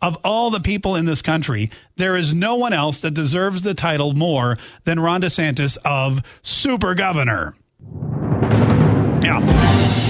of all the people in this country, there is no one else that deserves the title more than Ron DeSantis of Super Governor. Yeah.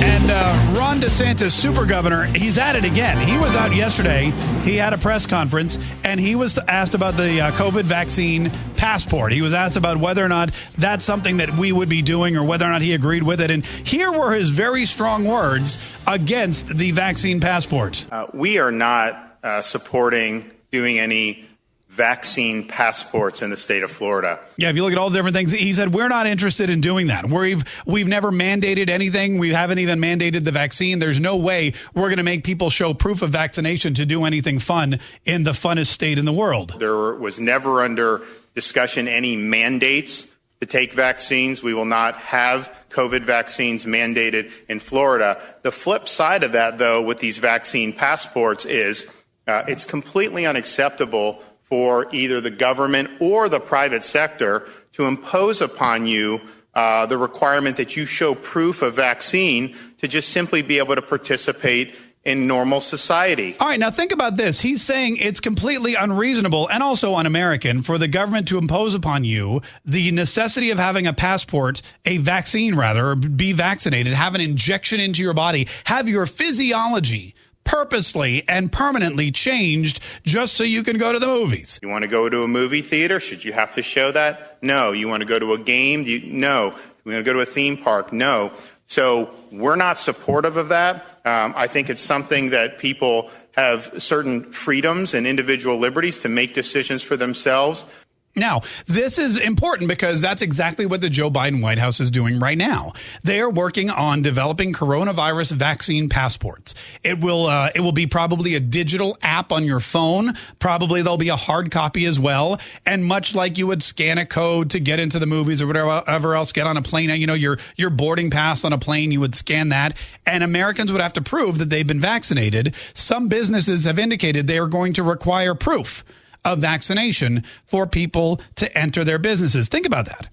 And uh, Ron DeSantis, super governor, he's at it again. He was out yesterday. He had a press conference and he was asked about the uh, COVID vaccine passport. He was asked about whether or not that's something that we would be doing or whether or not he agreed with it. And here were his very strong words against the vaccine passport. Uh, we are not uh, supporting doing any vaccine passports in the state of Florida. Yeah, if you look at all the different things, he said we're not interested in doing that. We've we've never mandated anything. We haven't even mandated the vaccine. There's no way we're going to make people show proof of vaccination to do anything fun in the funnest state in the world. There was never under discussion any mandates to take vaccines. We will not have COVID vaccines mandated in Florida. The flip side of that, though, with these vaccine passports is uh, it's completely unacceptable for either the government or the private sector to impose upon you uh, the requirement that you show proof of vaccine to just simply be able to participate in normal society. All right, now think about this. He's saying it's completely unreasonable and also un American for the government to impose upon you the necessity of having a passport, a vaccine rather, or be vaccinated, have an injection into your body, have your physiology purposely and permanently changed just so you can go to the movies. You want to go to a movie theater? Should you have to show that? No. You want to go to a game? You, no. You want to go to a theme park? No. So we're not supportive of that. Um, I think it's something that people have certain freedoms and individual liberties to make decisions for themselves. Now, this is important because that's exactly what the Joe Biden White House is doing right now. They are working on developing coronavirus vaccine passports. It will uh, it will be probably a digital app on your phone. Probably there'll be a hard copy as well. And much like you would scan a code to get into the movies or whatever else, get on a plane. You know your your boarding pass on a plane, you would scan that, and Americans would have to prove that they've been vaccinated. Some businesses have indicated they are going to require proof of vaccination for people to enter their businesses. Think about that.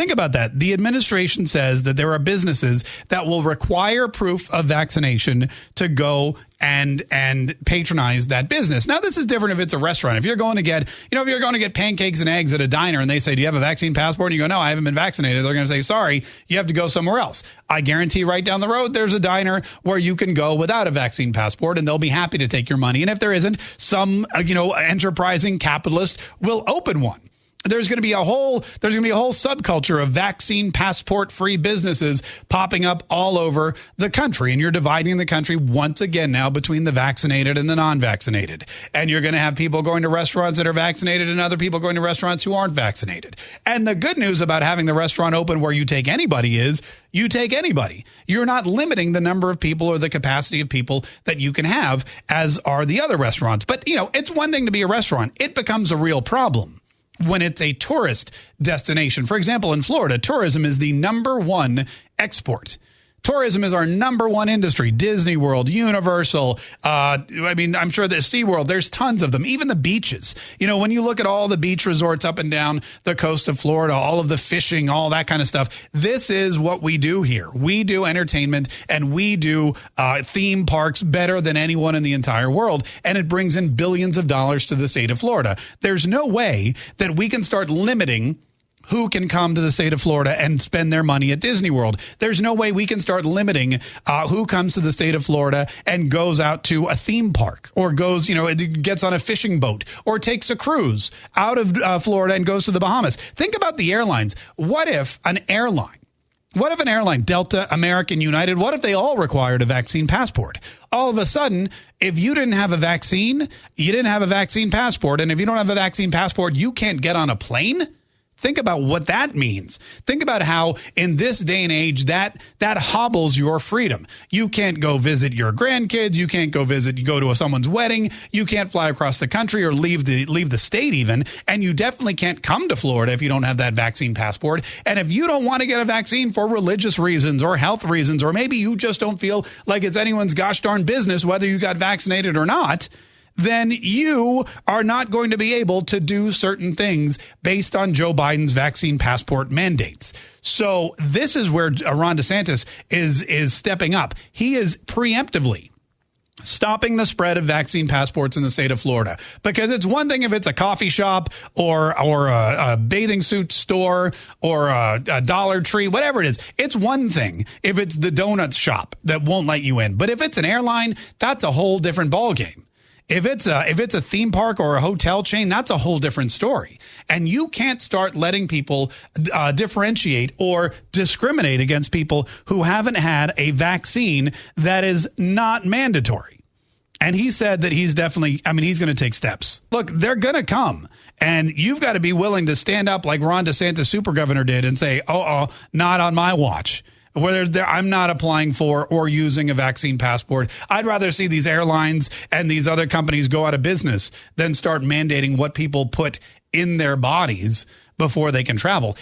Think about that. The administration says that there are businesses that will require proof of vaccination to go and and patronize that business. Now this is different if it's a restaurant. If you're going to get, you know, if you're going to get pancakes and eggs at a diner and they say, "Do you have a vaccine passport?" and you go, "No, I haven't been vaccinated." They're going to say, "Sorry, you have to go somewhere else." I guarantee right down the road there's a diner where you can go without a vaccine passport and they'll be happy to take your money. And if there isn't, some, uh, you know, enterprising capitalist will open one there's going to be a whole there's going to be a whole subculture of vaccine passport free businesses popping up all over the country. And you're dividing the country once again now between the vaccinated and the non-vaccinated. And you're going to have people going to restaurants that are vaccinated and other people going to restaurants who aren't vaccinated. And the good news about having the restaurant open where you take anybody is you take anybody. You're not limiting the number of people or the capacity of people that you can have as are the other restaurants. But you know it's one thing to be a restaurant. It becomes a real problem when it's a tourist destination. For example, in Florida, tourism is the number one export. Tourism is our number one industry. Disney World, Universal. Uh, I mean, I'm sure there's SeaWorld. There's tons of them. Even the beaches. You know, when you look at all the beach resorts up and down the coast of Florida, all of the fishing, all that kind of stuff. This is what we do here. We do entertainment and we do uh, theme parks better than anyone in the entire world. And it brings in billions of dollars to the state of Florida. There's no way that we can start limiting who can come to the state of Florida and spend their money at Disney World. There's no way we can start limiting uh, who comes to the state of Florida and goes out to a theme park or goes, you know, gets on a fishing boat or takes a cruise out of uh, Florida and goes to the Bahamas. Think about the airlines. What if an airline what if an airline, Delta, American, United, what if they all required a vaccine passport? All of a sudden, if you didn't have a vaccine, you didn't have a vaccine passport. And if you don't have a vaccine passport, you can't get on a plane? Think about what that means. Think about how in this day and age that that hobbles your freedom. You can't go visit your grandkids, you can't go visit you go to a, someone's wedding, you can't fly across the country or leave the leave the state even, and you definitely can't come to Florida if you don't have that vaccine passport. And if you don't want to get a vaccine for religious reasons or health reasons or maybe you just don't feel like it's anyone's gosh darn business whether you got vaccinated or not, then you are not going to be able to do certain things based on Joe Biden's vaccine passport mandates. So this is where Ron DeSantis is is stepping up. He is preemptively stopping the spread of vaccine passports in the state of Florida. Because it's one thing if it's a coffee shop or or a, a bathing suit store or a, a, Dollar Tree, whatever it is. It's one thing if it's the donut shop that won't let you in. But if it's an airline, that's a whole different ballgame. If it's a if it's a theme park or a hotel chain, that's a whole different story. And you can't start letting people uh, differentiate or discriminate against people who haven't had a vaccine that is not mandatory. And he said that he's definitely, I mean, he's going to take steps. Look, they're going to come. And you've got to be willing to stand up like Ron DeSantis, super governor, did and say, oh, oh, not on my watch whether I'm not applying for or using a vaccine passport. I'd rather see these airlines and these other companies go out of business than start mandating what people put in their bodies before they can travel.